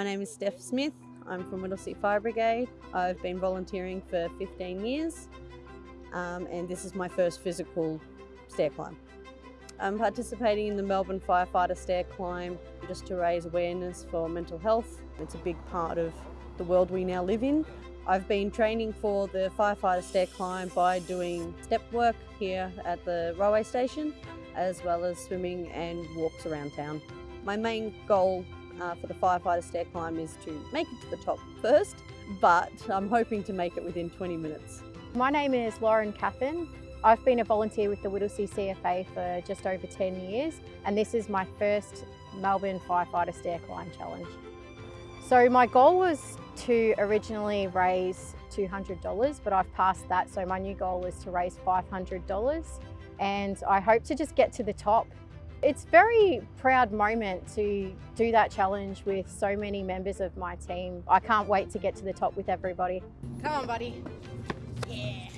My name is Steph Smith. I'm from Whittlesea Fire Brigade. I've been volunteering for 15 years um, and this is my first physical stair climb. I'm participating in the Melbourne Firefighter Stair Climb just to raise awareness for mental health. It's a big part of the world we now live in. I've been training for the Firefighter Stair Climb by doing step work here at the railway station as well as swimming and walks around town. My main goal uh, for the firefighter stair climb is to make it to the top first, but I'm hoping to make it within 20 minutes. My name is Lauren Caffin. I've been a volunteer with the Whittlesea CFA for just over 10 years and this is my first Melbourne Firefighter Stair Climb Challenge. So my goal was to originally raise $200 but I've passed that so my new goal is to raise $500 and I hope to just get to the top it's a very proud moment to do that challenge with so many members of my team. I can't wait to get to the top with everybody. Come on, buddy. Yeah.